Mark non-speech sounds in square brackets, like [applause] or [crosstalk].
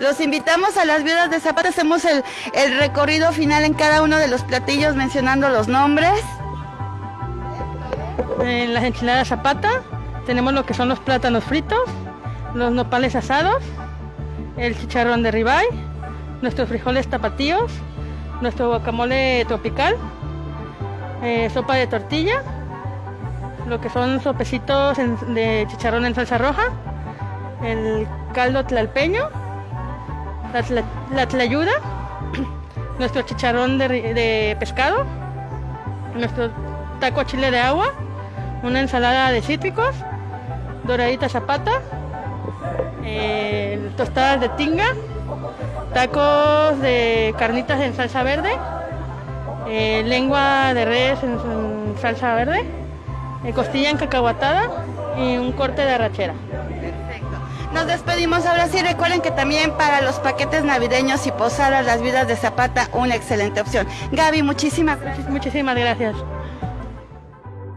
Los invitamos a las viudas de Zapata, hacemos el, recorrido final en cada uno de los platillos mencionando los nombres. En las enchiladas Zapata tenemos lo que son los plátanos fritos, los nopales asados, el chicharrón de ribeye, nuestros frijoles tapatíos, nuestro guacamole tropical, eh, sopa de tortilla, lo que son sopecitos de chicharrón en salsa roja, el caldo tlalpeño, la, tla- la tlayuda, [clears throat] nuestro chicharrón de, pescado, nuestro taco chile de agua, una ensalada de cítricos, doradita zapata, eh, tostadas de tinga, tacos de carnitas en salsa verde, eh, lengua de res en, en salsa verde, eh, costilla en cacahuatada y un corte de arrachera. Nos despedimos ahora sí, recuerden que también para los paquetes navideños y posadas las viudas de Zapata una excelente opción. Gaby, muchísimas. Muchísimas gracias.